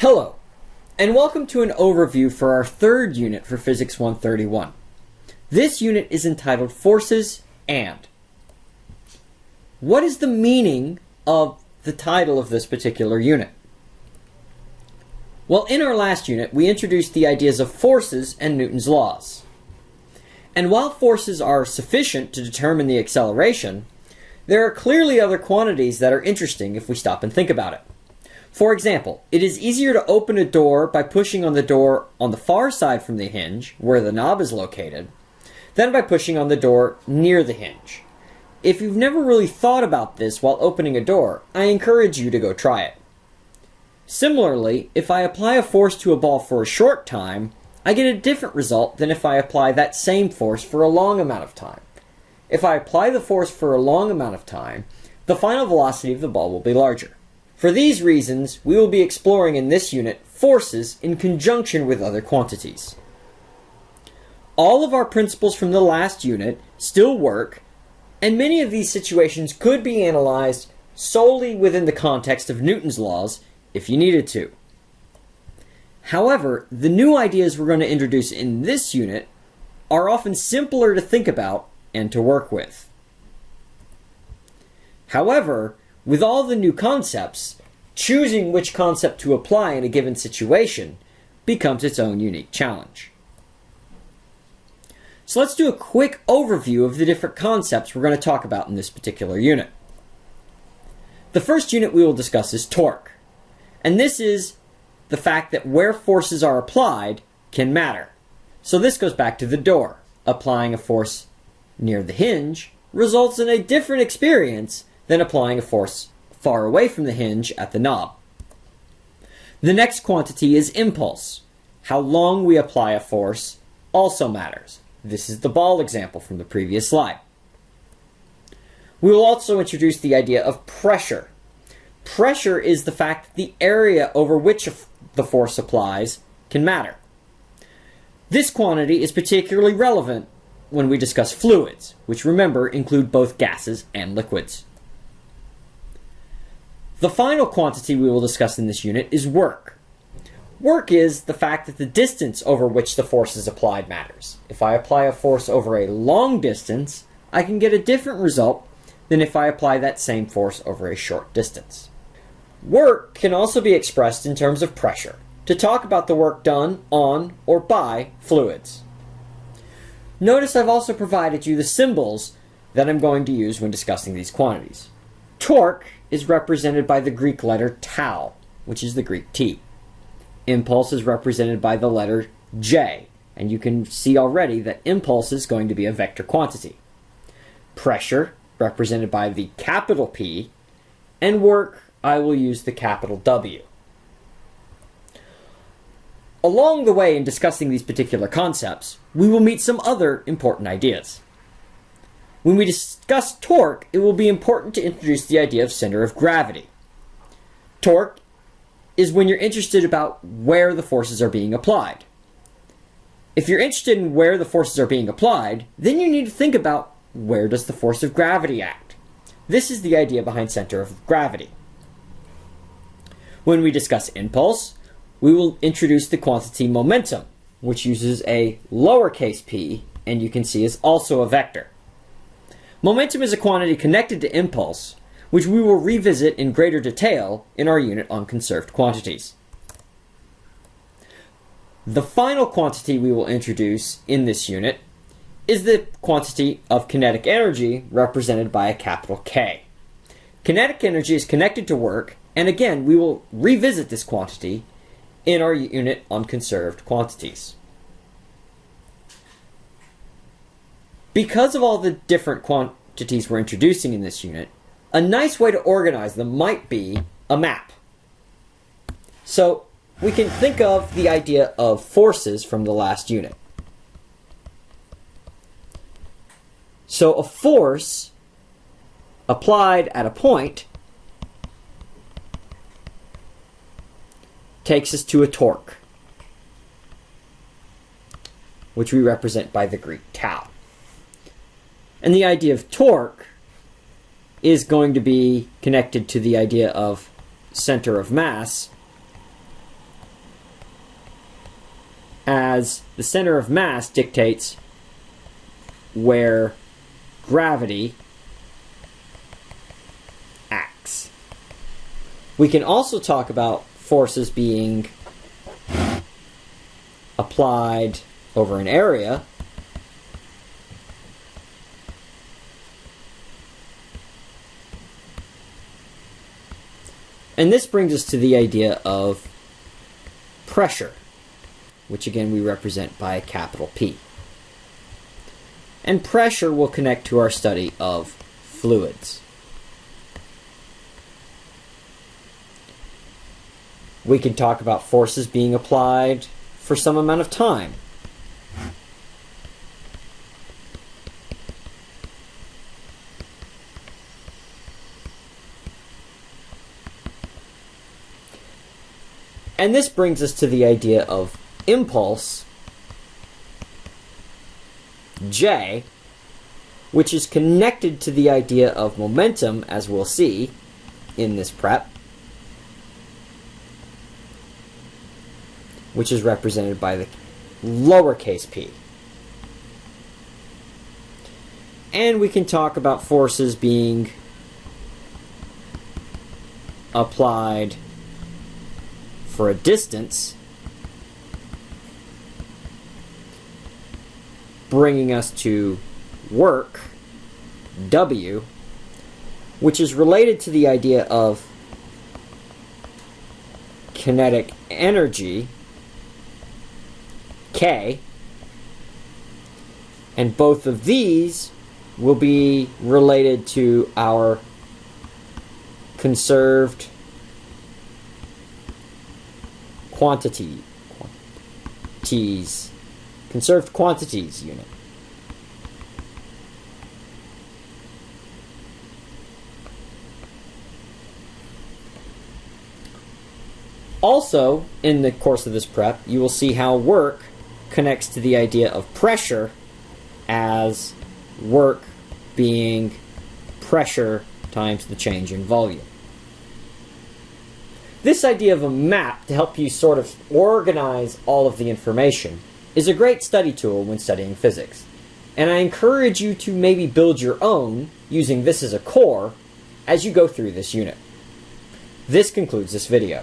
Hello, and welcome to an overview for our third unit for Physics 131. This unit is entitled Forces and. What is the meaning of the title of this particular unit? Well, in our last unit, we introduced the ideas of forces and Newton's laws. And while forces are sufficient to determine the acceleration, there are clearly other quantities that are interesting if we stop and think about it. For example, it is easier to open a door by pushing on the door on the far side from the hinge, where the knob is located, than by pushing on the door near the hinge. If you've never really thought about this while opening a door, I encourage you to go try it. Similarly, if I apply a force to a ball for a short time, I get a different result than if I apply that same force for a long amount of time. If I apply the force for a long amount of time, the final velocity of the ball will be larger. For these reasons, we will be exploring in this unit forces in conjunction with other quantities. All of our principles from the last unit still work, and many of these situations could be analyzed solely within the context of Newton's laws if you needed to. However, the new ideas we're going to introduce in this unit are often simpler to think about and to work with. However, with all the new concepts, choosing which concept to apply in a given situation becomes its own unique challenge. So let's do a quick overview of the different concepts we're going to talk about in this particular unit. The first unit we will discuss is torque. And this is the fact that where forces are applied can matter. So this goes back to the door. Applying a force near the hinge results in a different experience than applying a force far away from the hinge at the knob. The next quantity is impulse. How long we apply a force also matters. This is the ball example from the previous slide. We will also introduce the idea of pressure. Pressure is the fact that the area over which the force applies can matter. This quantity is particularly relevant when we discuss fluids, which remember include both gases and liquids. The final quantity we will discuss in this unit is work. Work is the fact that the distance over which the force is applied matters. If I apply a force over a long distance, I can get a different result than if I apply that same force over a short distance. Work can also be expressed in terms of pressure, to talk about the work done on or by fluids. Notice I've also provided you the symbols that I'm going to use when discussing these quantities. Torque is represented by the Greek letter tau, which is the Greek T. Impulse is represented by the letter J, and you can see already that impulse is going to be a vector quantity. Pressure, represented by the capital P, and work, I will use the capital W. Along the way in discussing these particular concepts, we will meet some other important ideas. When we discuss torque, it will be important to introduce the idea of center of gravity. Torque is when you're interested about where the forces are being applied. If you're interested in where the forces are being applied, then you need to think about where does the force of gravity act. This is the idea behind center of gravity. When we discuss impulse, we will introduce the quantity momentum, which uses a lowercase p and you can see is also a vector. Momentum is a quantity connected to impulse, which we will revisit in greater detail in our unit on conserved quantities. The final quantity we will introduce in this unit is the quantity of kinetic energy represented by a capital K. Kinetic energy is connected to work, and again, we will revisit this quantity in our unit on conserved quantities. Because of all the different quantities we're introducing in this unit, a nice way to organize them might be a map. So we can think of the idea of forces from the last unit. So a force applied at a point takes us to a torque, which we represent by the Greek. And the idea of torque is going to be connected to the idea of center of mass, as the center of mass dictates where gravity acts. We can also talk about forces being applied over an area. And this brings us to the idea of pressure, which again we represent by a capital P. And pressure will connect to our study of fluids. We can talk about forces being applied for some amount of time. And this brings us to the idea of impulse, J, which is connected to the idea of momentum, as we'll see in this prep, which is represented by the lowercase p. And we can talk about forces being applied for a distance, bringing us to work, W, which is related to the idea of kinetic energy, K, and both of these will be related to our conserved quantity quantities conserved quantities unit. Also, in the course of this prep, you will see how work connects to the idea of pressure as work being pressure times the change in volume. This idea of a map to help you sort of organize all of the information is a great study tool when studying physics. And I encourage you to maybe build your own using this as a core as you go through this unit. This concludes this video.